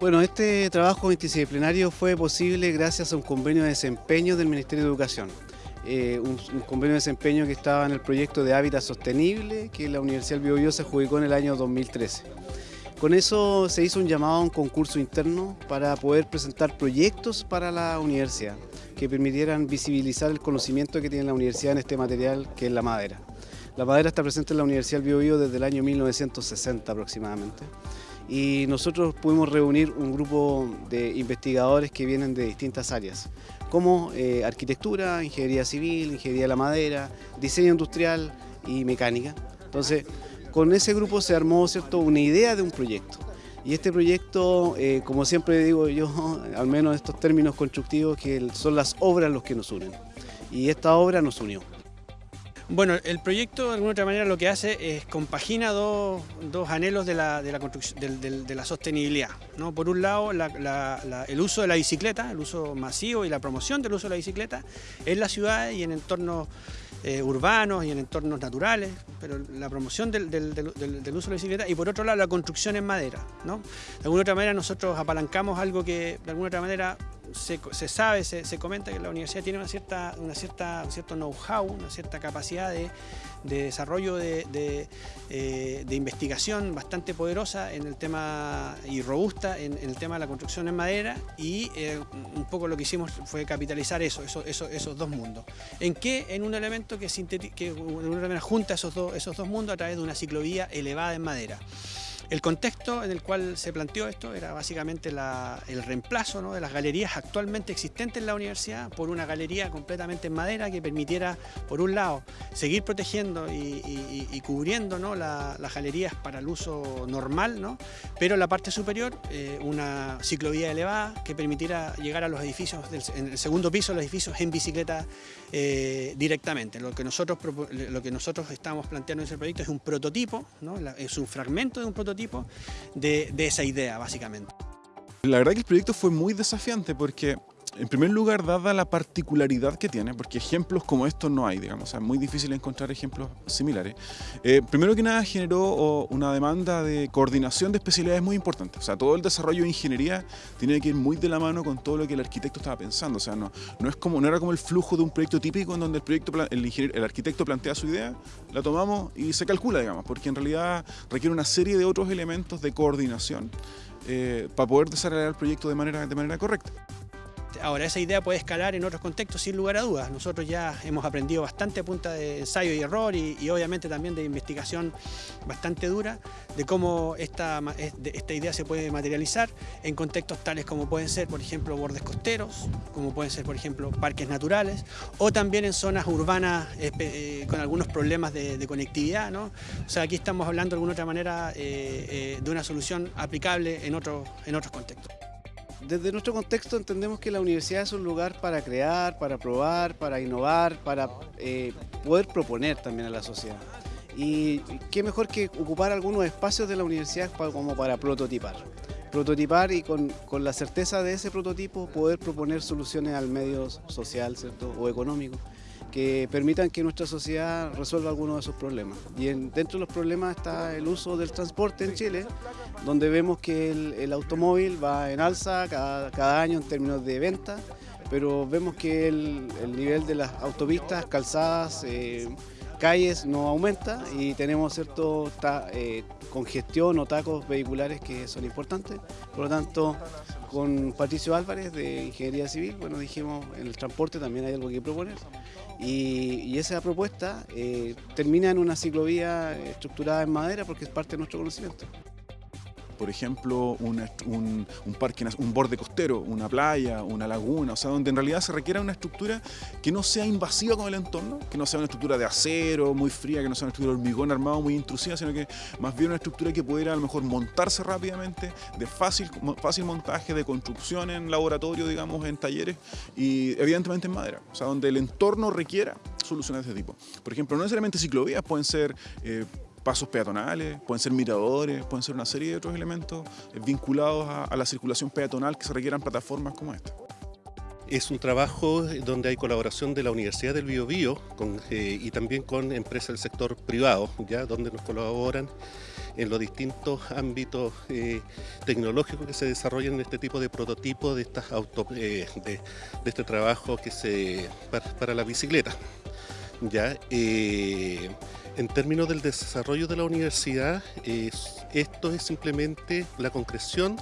Bueno, este trabajo multidisciplinario fue posible gracias a un convenio de desempeño del Ministerio de Educación. Eh, un, convenio de desempeño que estaba en el proyecto de Hábitat Sostenible que la Universidad del Biobío se adjudicó en el año 2013. Con eso se hizo un llamado a un concurso interno para poder presentar proyectos para la universidad que permitieran visibilizar el conocimiento que tiene la universidad en este material que es la madera. La madera está presente en la Universidad del Biobío desde el año 1960 aproximadamente y nosotros pudimos reunir un grupo de investigadores que vienen de distintas áreas, como eh, arquitectura, ingeniería civil, ingeniería de la madera, diseño industrial y mecánica. Entonces, con ese grupo se armó ¿cierto? una idea de un proyecto. Y este proyecto, eh, como siempre digo yo, al menos estos términos constructivos, que son las obras los que nos unen. Y esta obra nos unió. Bueno, el proyecto de alguna otra manera lo que hace es compagina dos, anhelos de la, de la, sostenibilidad. ¿no? Por un lado, el uso de la bicicleta, el uso masivo y la promoción del uso de la bicicleta en la ciudad y en entornos eh, urbanos y en entornos naturales, pero la promoción del, uso de la bicicleta y por otro lado la construcción en madera. ¿no? De alguna otra manera nosotros apalancamos algo que de alguna otra manera se, sabe, se, comenta que la universidad tiene una cierta, una cierta, un cierto know-how, una cierta capacidad de, desarrollo de, eh, de, investigación bastante poderosa en el tema y robusta en, el tema de la construcción en madera y eh, un poco lo que hicimos fue capitalizar eso, esos dos mundos. ¿En qué? En un elemento que, que junta esos dos, esos dos mundos a través de una ciclovía elevada en madera. El contexto en el cual se planteó esto era básicamente el reemplazo de las galerías actualmente existentes en la universidad por una galería completamente en madera que permitiera, por un lado, seguir protegiendo y, cubriendo las galerías para el uso normal, ¿no? pero en la parte superior eh, una ciclovía elevada que permitiera llegar a los edificios, en el segundo piso, los edificios en bicicleta eh, directamente. Lo que, nosotros, lo que nosotros estamos planteando en ese proyecto es un prototipo, ¿no? es un fragmento de un prototipo de, esa idea, básicamente. La verdad que el proyecto fue muy desafiante porque en primer lugar, dada la particularidad que tiene, porque ejemplos como estos no hay, digamos, es muy difícil encontrar ejemplos similares. Eh, primero que nada generó una demanda de coordinación de especialidades muy importante. O sea, todo el desarrollo de ingeniería tiene que ir muy de la mano con todo lo que el arquitecto estaba pensando. O sea, no, es como, no era como el flujo de un proyecto típico en donde el, proyecto, el, arquitecto plantea su idea, la tomamos y se calcula, digamos, porque en realidad requiere una serie de otros elementos de coordinación eh, para poder desarrollar el proyecto de manera correcta. Ahora, esa idea puede escalar en otros contextos sin lugar a dudas. Nosotros ya hemos aprendido bastante a punta de ensayo y error y, obviamente también de investigación bastante dura de cómo esta, esta idea se puede materializar en contextos tales como pueden ser, por ejemplo, bordes costeros, como pueden ser, por ejemplo, parques naturales o también en zonas urbanas eh, con algunos problemas de, conectividad. ¿no? O sea, aquí estamos hablando de alguna otra manera eh, eh, de una solución aplicable en, otros en otros contextos. Desde nuestro contexto entendemos que la universidad es un lugar para crear, para probar, para innovar, para eh, poder proponer también a la sociedad. Y qué mejor que ocupar algunos espacios de la universidad como para prototipar. Prototipar y con, con la certeza de ese prototipo poder proponer soluciones al medio social ¿cierto? o económico que permitan que nuestra sociedad resuelva algunos de esos problemas. Y dentro de los problemas está el uso del transporte en Chile, donde vemos que el, automóvil va en alza cada, año en términos de venta, pero vemos que el, nivel de las autopistas, calzadas, eh, calles no aumenta y tenemos cierto eh, congestión o tacos vehiculares que son importantes. Por lo tanto, con Patricio Álvarez de Ingeniería Civil, bueno, dijimos en el transporte también hay algo que proponer. Y, esa propuesta eh, termina en una ciclovía estructurada en madera porque es parte de nuestro conocimiento por ejemplo, un, parque, un borde costero, una playa, una laguna, o sea, donde en realidad se requiera una estructura que no sea invasiva con el entorno, que no sea una estructura de acero muy fría, que no sea una estructura de hormigón armado muy intrusiva, sino que más bien una estructura que pudiera a lo mejor montarse rápidamente, de fácil, fácil montaje, de construcción en laboratorio, digamos, en talleres, y evidentemente en madera, o sea, donde el entorno requiera soluciones de ese tipo. Por ejemplo, no necesariamente ciclovías, pueden ser... Eh, pasos peatonales, pueden ser miradores, pueden ser una serie de otros elementos vinculados a, la circulación peatonal que se requieran plataformas como esta. Es un trabajo donde hay colaboración de la Universidad del Biobío eh, y también con empresas del sector privado, ya donde nos colaboran en los distintos ámbitos eh, tecnológicos que se desarrollan en este tipo de prototipos de, estas eh, de, este trabajo que se, para, la bicicleta. ¿Ya? Eh, en términos del desarrollo de la universidad, esto es simplemente la concreción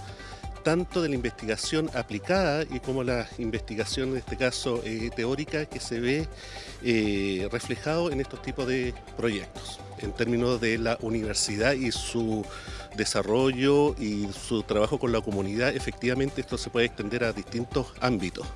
tanto de la investigación aplicada y como la investigación, en este caso eh, teórica, que se ve eh, reflejado en estos tipos de proyectos. En términos de la universidad y su desarrollo y su trabajo con la comunidad, efectivamente esto se puede extender a distintos ámbitos.